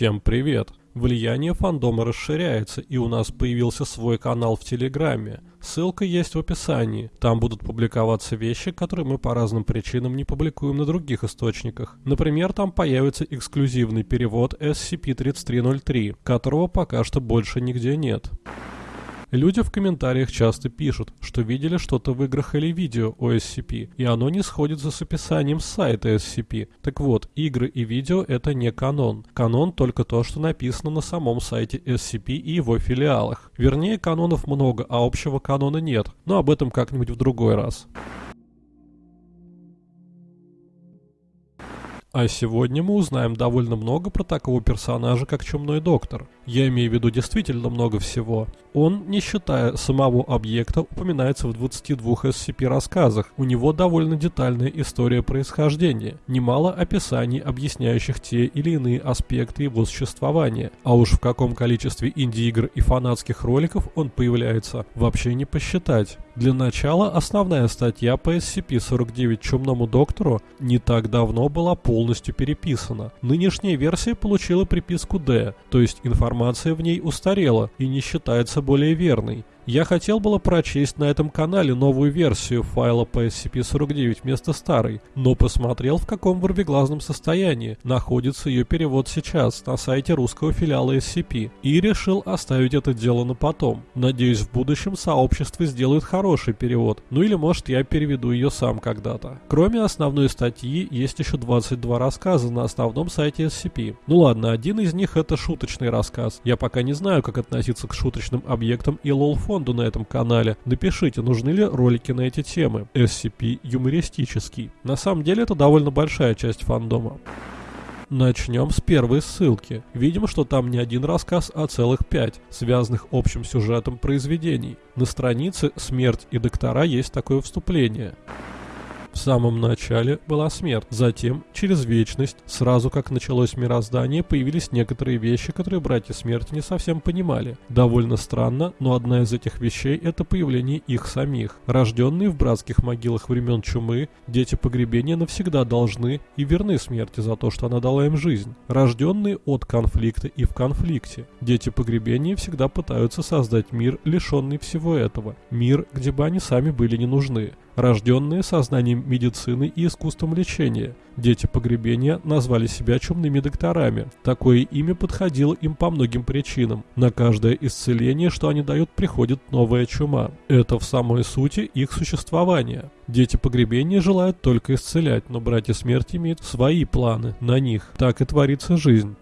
Всем привет! Влияние фандома расширяется, и у нас появился свой канал в Телеграме. Ссылка есть в описании. Там будут публиковаться вещи, которые мы по разным причинам не публикуем на других источниках. Например, там появится эксклюзивный перевод SCP-3303, которого пока что больше нигде нет. Люди в комментариях часто пишут, что видели что-то в играх или видео о SCP, и оно не сходится с описанием сайта SCP. Так вот, игры и видео это не канон. Канон только то, что написано на самом сайте SCP и его филиалах. Вернее, канонов много, а общего канона нет, но об этом как-нибудь в другой раз. А сегодня мы узнаем довольно много про такого персонажа, как Чумной Доктор. Я имею в виду действительно много всего. Он, не считая самого объекта, упоминается в 22 SCP-рассказах. У него довольно детальная история происхождения, немало описаний, объясняющих те или иные аспекты его существования. А уж в каком количестве инди-игр и фанатских роликов он появляется, вообще не посчитать. Для начала основная статья по SCP-49 Чумному Доктору не так давно была полностью переписана. Нынешняя версия получила приписку D, то есть информация в ней устарела и не считается более верной. Я хотел было прочесть на этом канале новую версию файла по SCP-49 вместо старой, но посмотрел в каком ворвиглазном состоянии находится ее перевод сейчас на сайте русского филиала SCP и решил оставить это дело на потом. Надеюсь в будущем сообщество сделает хороший перевод, ну или может я переведу ее сам когда-то. Кроме основной статьи есть еще 22 рассказа на основном сайте SCP. Ну ладно, один из них это шуточный рассказ. Я пока не знаю как относиться к шуточным объектам и лол-фон фонду на этом канале. Напишите, нужны ли ролики на эти темы. SCP юмористический. На самом деле это довольно большая часть фандома. Начнем с первой ссылки. Видим, что там не один рассказ, а целых пять, связанных общим сюжетом произведений. На странице «Смерть и доктора» есть такое вступление. В самом начале была смерть, затем, через вечность, сразу как началось мироздание, появились некоторые вещи, которые братья смерти не совсем понимали. Довольно странно, но одна из этих вещей – это появление их самих. Рожденные в братских могилах времен чумы, дети погребения навсегда должны и верны смерти за то, что она дала им жизнь. Рожденные от конфликта и в конфликте. Дети погребения всегда пытаются создать мир, лишенный всего этого. Мир, где бы они сами были не нужны рожденные сознанием медицины и искусством лечения. Дети погребения назвали себя чумными докторами. Такое имя подходило им по многим причинам. На каждое исцеление, что они дают, приходит новая чума. Это в самой сути их существования. Дети погребения желают только исцелять, но братья смерти имеют свои планы на них. Так и творится жизнь.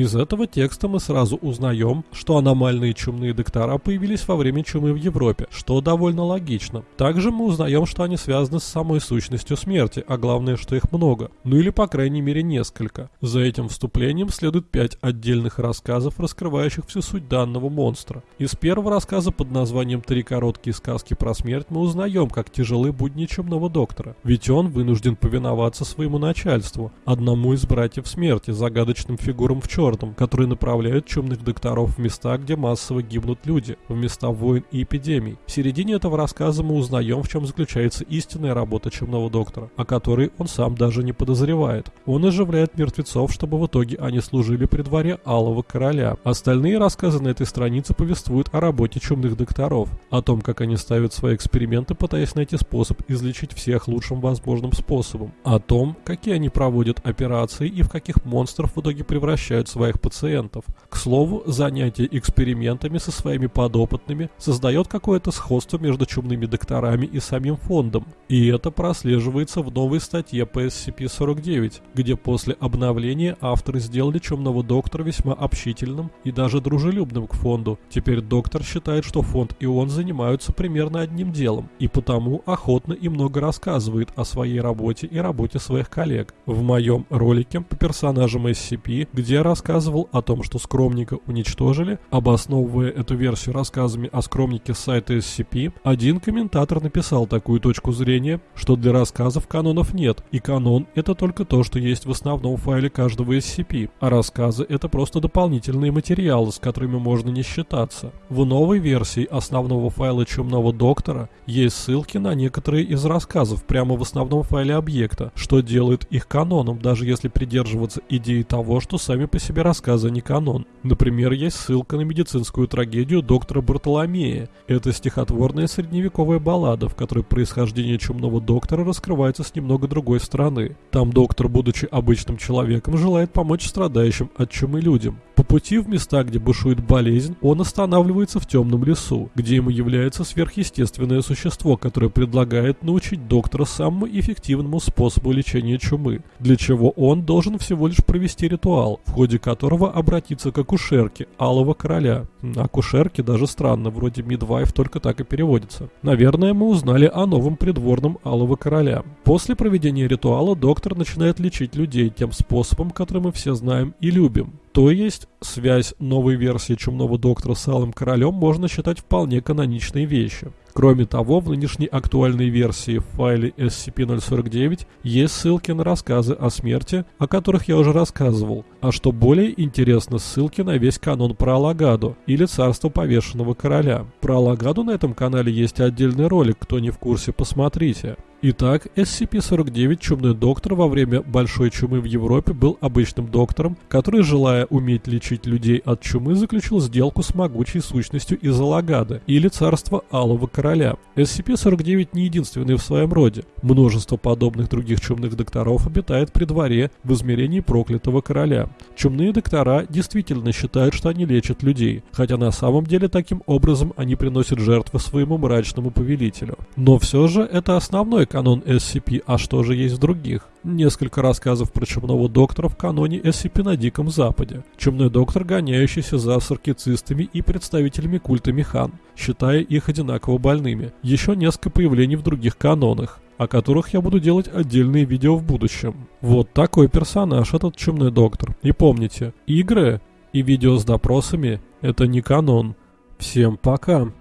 Из этого текста мы сразу узнаем, что аномальные чумные доктора появились во время чумы в Европе, что довольно логично. Также мы узнаем, что они связаны с самой сущностью смерти, а главное, что их много. Ну или по крайней мере несколько. За этим вступлением следует пять отдельных рассказов, раскрывающих всю суть данного монстра. Из первого рассказа под названием «Три короткие сказки про смерть» мы узнаем, как тяжелы будни чумного доктора. Ведь он вынужден повиноваться своему начальству, одному из братьев смерти, загадочным фигурам в черном чертом, которые направляют чумных докторов в места, где массово гибнут люди, в места войн и эпидемий. В середине этого рассказа мы узнаем, в чем заключается истинная работа чумного доктора, о которой он сам даже не подозревает. Он оживляет мертвецов, чтобы в итоге они служили при дворе Алого Короля. Остальные рассказы на этой странице повествуют о работе чумных докторов, о том, как они ставят свои эксперименты, пытаясь найти способ излечить всех лучшим возможным способом, о том, какие они проводят операции и в каких монстров в итоге превращают своих пациентов. К слову, занятие экспериментами со своими подопытными создает какое-то сходство между чумными докторами и самим фондом. И это прослеживается в новой статье по SCP-49, где после обновления авторы сделали чумного доктора весьма общительным и даже дружелюбным к фонду. Теперь доктор считает, что фонд и он занимаются примерно одним делом, и потому охотно и много рассказывает о своей работе и работе своих коллег. В моем ролике по персонажам SCP, где рассказываю рассказывал о том, что скромника уничтожили, обосновывая эту версию рассказами о скромнике с сайта SCP, один комментатор написал такую точку зрения, что для рассказов канонов нет, и канон это только то, что есть в основном файле каждого SCP, а рассказы это просто дополнительные материалы, с которыми можно не считаться. В новой версии основного файла Чумного Доктора есть ссылки на некоторые из рассказов прямо в основном файле объекта, что делает их каноном, даже если придерживаться идеи того, что сами по себе себе рассказы не канон. Например, есть ссылка на медицинскую трагедию доктора Бартоломея. Это стихотворная средневековая баллада, в которой происхождение чумного доктора раскрывается с немного другой стороны. Там доктор, будучи обычным человеком, желает помочь страдающим от чумы людям. Пути в места, где бушует болезнь, он останавливается в темном лесу, где ему является сверхъестественное существо, которое предлагает научить доктора самому эффективному способу лечения чумы, для чего он должен всего лишь провести ритуал, в ходе которого обратиться к акушерке Алого Короля. Акушерке даже странно, вроде мидвайф только так и переводится. Наверное, мы узнали о новом придворном Алого Короля. После проведения ритуала доктор начинает лечить людей тем способом, который мы все знаем и любим. То есть, связь новой версии Чумного Доктора с Алым Королем можно считать вполне каноничной вещью. Кроме того, в нынешней актуальной версии в файле SCP-049 есть ссылки на рассказы о смерти, о которых я уже рассказывал, а что более интересно, ссылки на весь канон про Алагаду или Царство Повешенного Короля. Про Алагаду на этом канале есть отдельный ролик, кто не в курсе, посмотрите. Итак, SCP-49 Чумной доктор во время Большой чумы в Европе был обычным доктором, который, желая уметь лечить людей от чумы, заключил сделку с могучей сущностью из Алагада или царства Алого Короля. SCP-49 не единственный в своем роде. Множество подобных других чумных докторов обитает при дворе в измерении проклятого короля. Чумные доктора действительно считают, что они лечат людей, хотя на самом деле таким образом они приносят жертвы своему мрачному повелителю. Но все же это основной канон SCP, а что же есть в других? Несколько рассказов про чумного доктора в каноне SCP на Диком Западе. Чумной доктор, гоняющийся за саркицистами и представителями культа Механ, считая их одинаково больными. Еще несколько появлений в других канонах о которых я буду делать отдельные видео в будущем. Вот такой персонаж этот чумной доктор. И помните, игры и видео с допросами это не канон. Всем пока.